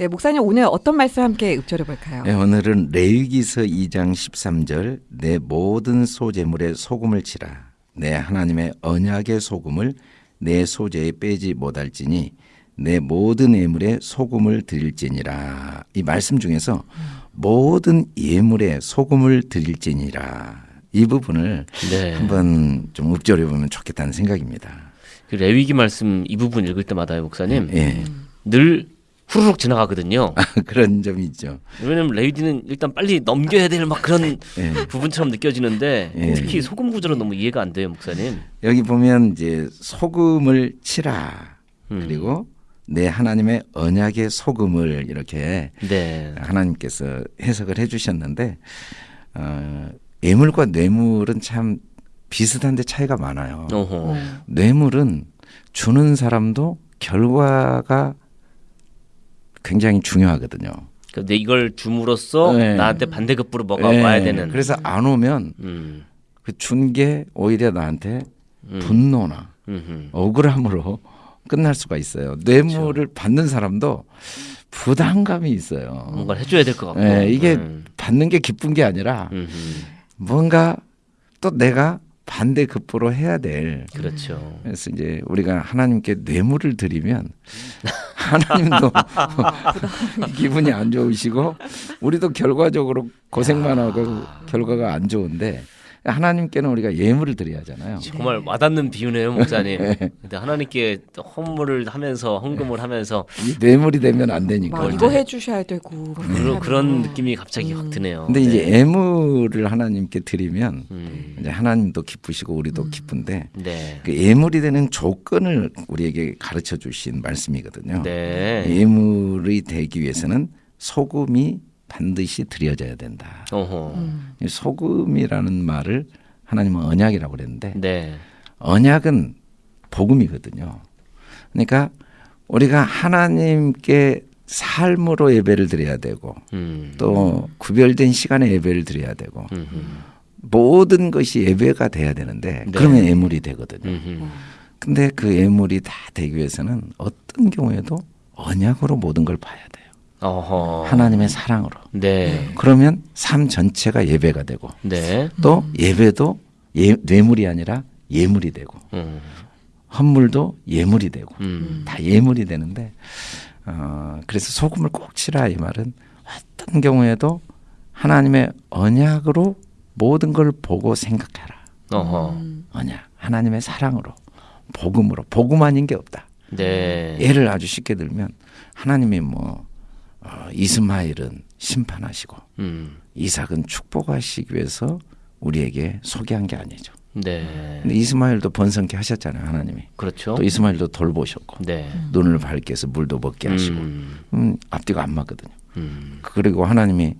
네, 목사님 오늘 어떤 말씀 함께 읊조려 볼까요? 네, 오늘은 레위기서 2장 13절 내 모든 소재물에 소금을 치라 내 하나님의 언약의 소금을 내 소재에 빼지 못할지니 내 모든 예물에 소금을 드릴지니라 이 말씀 중에서 모든 예물에 소금을 드릴지니라 이 부분을 네. 한번 좀 읊조려 보면 좋겠다는 생각입니다. 그 레위기 말씀 이 부분 읽을 때마다 목사님 예, 늘 후루룩 지나가거든요. 그런 점이 있죠. 왜냐면 레위기는 일단 빨리 넘겨야 될 막 그런 예. 부분처럼 느껴지는데 예. 특히 소금 구조는 너무 이해가 안 돼요, 목사님. 여기 보면 이제 소금을 치라 음. 그리고 내 하나님의 언약의 소금을 이렇게 네. 하나님께서 해석을 해주셨는데 어, 예물과 뇌물은 참 비슷한데 차이가 많아요. 어허. 뇌물은 주는 사람도 결과가 굉장히 중요하거든요. 근데 이걸 줌으로써 네. 나한테 반대급부로 뭐가 예, 와야 되는. 그래서 안 오면 음. 그준 게 오히려 나한테 음. 분노나 음흠. 억울함으로 끝날 수가 있어요. 뇌물을 그렇죠. 받는 사람도 부담감이 있어요. 뭔가 해줘야 될 것 같고. 예, 이게 음. 받는 게 기쁜 게 아니라 음흠. 뭔가 또 내가 반대 급부로 해야 될. 그렇죠. 그래서 이제 우리가 하나님께 뇌물을 드리면 하나님도 기분이 안 좋으시고 우리도 결과적으로 고생만 하고 결과가 안 좋은데 하나님께는 우리가 예물을 드려야 하잖아요. 정말 와닿는 비유네요, 목사님. 근데 하나님께 헌물을 하면서 헌금을 하면서 이 뇌물이 되면 안 되니까. 막 이거 해 주셔야 되고 그런, 그런 느낌이 갑자기 확 드네요. 근데 이제 네. 예물을 하나님께 드리면 음. 이제 하나님도 기쁘시고 우리도 기쁜데 네. 그 예물이 되는 조건을 우리에게 가르쳐 주신 말씀이거든요. 네. 예물이 되기 위해서는 소금이 반드시 드려져야 된다. 음. 이 소금이라는 말을 하나님은 언약이라고 그랬는데 네. 언약은 복음이거든요. 그러니까 우리가 하나님께 삶으로 예배를 드려야 되고 음. 또 구별된 시간에 예배를 드려야 되고 음흠. 모든 것이 예배가 돼야 되는데 네. 그러면 예물이 되거든요. 음흠. 근데 그 예물이 다 되기 위해서는 어떤 경우에도 언약으로 모든 걸 봐야 돼요. 어허. 하나님의 사랑으로. 네. 그러면 삶 전체가 예배가 되고 네. 또 예배도 예, 뇌물이 아니라 예물이 되고 음. 헌물도 예물이 되고 음. 다 예물이 되는데 어, 그래서 소금을 꼭 치라 이 말은 어떤 경우에도 하나님의 언약으로 모든 걸 보고 생각해라. 어허. 언약 하나님의 사랑으로 복음으로 복음 아닌 게 없다. 네. 예를 아주 쉽게 들면 하나님이 뭐 어, 이스마엘은 심판하시고 음. 이삭은 축복하시기 위해서 우리에게 소개한 게 아니죠. 네. 근데 이스마엘도 번성케 하셨잖아요, 하나님이. 그렇죠. 또 이스마엘도 돌보셨고 네. 눈을 밝게 해서 물도 먹게 하시고 음. 음, 앞뒤가 안 맞거든요. 음. 그리고 하나님이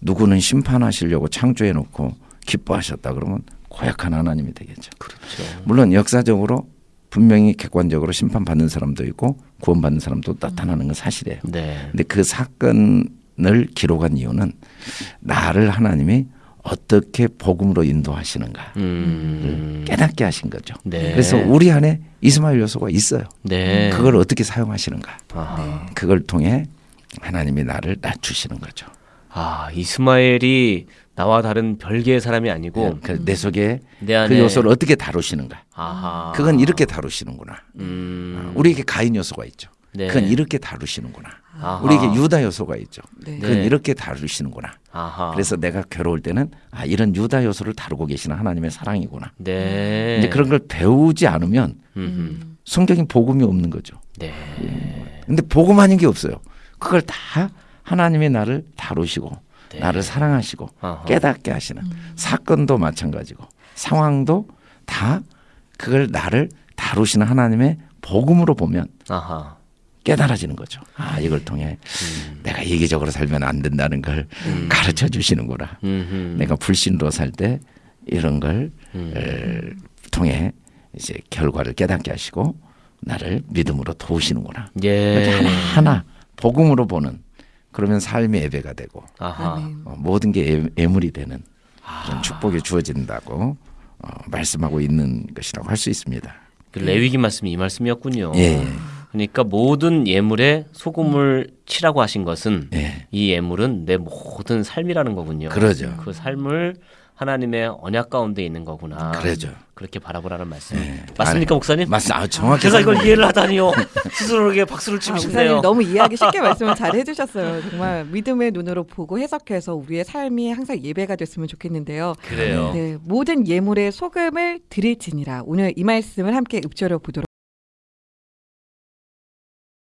누구는 심판하시려고 창조해 놓고 기뻐하셨다 그러면 고약한 하나님이 되겠죠. 그렇죠. 물론 역사적으로 분명히 객관적으로 심판받는 사람도 있고 구원받는 사람도 나타나는 건 사실이에요. 네. 근데 그 사건을 기록한 이유는 나를 하나님이 어떻게 복음으로 인도하시는가 음. 깨닫게 하신 거죠. 네. 그래서 우리 안에 이스마엘 요소가 있어요. 네. 그걸 어떻게 사용하시는가. 아하. 그걸 통해 하나님이 나를 낮추시는 거죠. 아, 이스마엘이 나와 다른 별개의 사람이 아니고 그내 속에 내 안에 그 요소를 어떻게 다루시는가. 아하. 그건 이렇게 다루시는구나. 음. 우리에게 가인 요소가 있죠. 네. 그건 이렇게 다루시는구나. 아하. 우리에게 유다 요소가 있죠. 네. 그건 네. 이렇게 다루시는구나. 아하. 그래서 내가 괴로울 때는 아 이런 유다 요소를 다루고 계시는 하나님의 사랑이구나. 네. 이제 그런 걸 배우지 않으면 음. 성경에 복음이 없는 거죠. 네. 근데 복음 아닌 게 없어요. 그걸 다 하나님이 나를 다루시고 네. 나를 사랑하시고 아하. 깨닫게 하시는 사건도 마찬가지고 상황도 다 그걸 나를 다루시는 하나님의 복음으로 보면 아하. 깨달아지는 거죠. 아 이걸 통해 내가 이기적으로 살면 안 된다는 걸 가르쳐 주시는구나. 음흠. 내가 불신으로 살 때 이런 걸 음. 에, 통해 이제 결과를 깨닫게 하시고 나를 믿음으로 도우시는구나. 이렇게 예. 하나 하나 복음으로 보는 그러면 삶의 예배가 되고 아하. 어, 모든 게 예- 예물이 되는 아. 그런 축복이 주어진다고 어, 말씀하고 있는 것이라고 할 수 있습니다. 그 레위기 말씀이 이 말씀이었군요. 예, 예. 그러니까 모든 예물에 소금을 치라고 하신 것은 예. 이 예물은 내 모든 삶이라는 거군요. 그러죠. 그 삶을 하나님의 언약 가운데 있는 거구나. 그러죠. 그렇게 바라보라는 말씀. 예. 맞습니까, 목사님? 맞습. 아, 정확히 제가 이걸. 이해를 하다니요. 스스로에게 박수를 치고 아, 싶네요. 목사님 너무 이해하기 쉽게 말씀을 잘 해주셨어요. 정말 믿음의 눈으로 보고 해석해서 우리의 삶이 항상 예배가 됐으면 좋겠는데요. 그래요. 네, 모든 예물에 소금을 드릴지니라. 오늘 이 말씀을 함께 읊조려 보도록